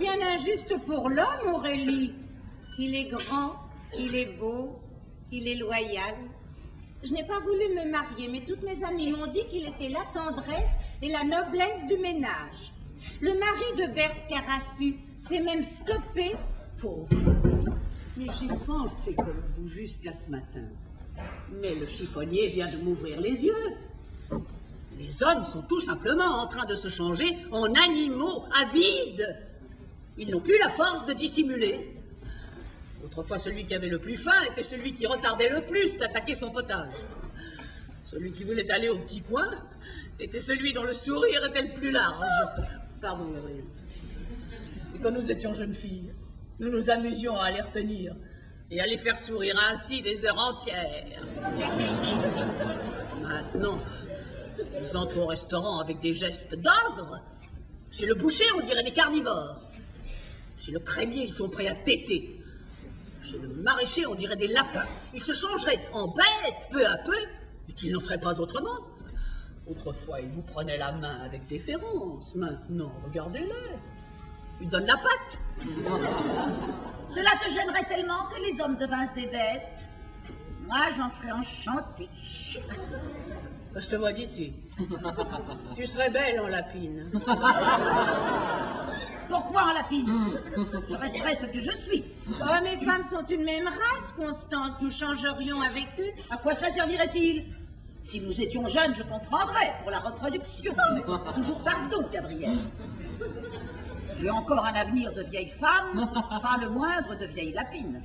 bien injuste pour l'homme, Aurélie. Il est grand, il est beau, il est loyal. Je n'ai pas voulu me marier, mais toutes mes amies m'ont dit qu'il était la tendresse et la noblesse du ménage. Le mari de Berthe Carassu s'est même stoppé, pauvre. Mais j'y pensé comme vous jusqu'à ce matin. Mais le chiffonnier vient de m'ouvrir les yeux. Les hommes sont tout simplement en train de se changer en animaux avides. Ils n'ont plus la force de dissimuler. Autrefois, celui qui avait le plus faim était celui qui retardait le plus d'attaquer son potage. Celui qui voulait aller au petit coin était celui dont le sourire était le plus large. Pardon, Gabriel. Et quand nous étions jeunes filles, nous nous amusions à les retenir et à les faire sourire ainsi des heures entières. Maintenant, nous entrons au restaurant avec des gestes d'ogre. Chez le boucher, on dirait des carnivores. Chez le crémier, ils sont prêts à téter. Chez le maraîcher, on dirait des lapins. Ils se changeraient en bêtes peu à peu, et qu'ils n'en seraient pas autrement. Autrefois, ils vous prenaient la main avec déférence. Maintenant, regardez-les. Ils donnent la patte. Cela te gênerait tellement que les hommes devinssent des bêtes Moi, j'en serais enchantée. Je te vois d'ici. tu serais belle en lapine. Lapine Je resterai ce que je suis. Oh, mes femmes sont une même race, Constance. Nous changerions avec eux. À quoi cela servirait-il? Si nous étions jeunes, je comprendrais pour la reproduction. Mais toujours pardon, Gabriel. J'ai encore un avenir de vieille femme, pas le moindre de vieille lapine.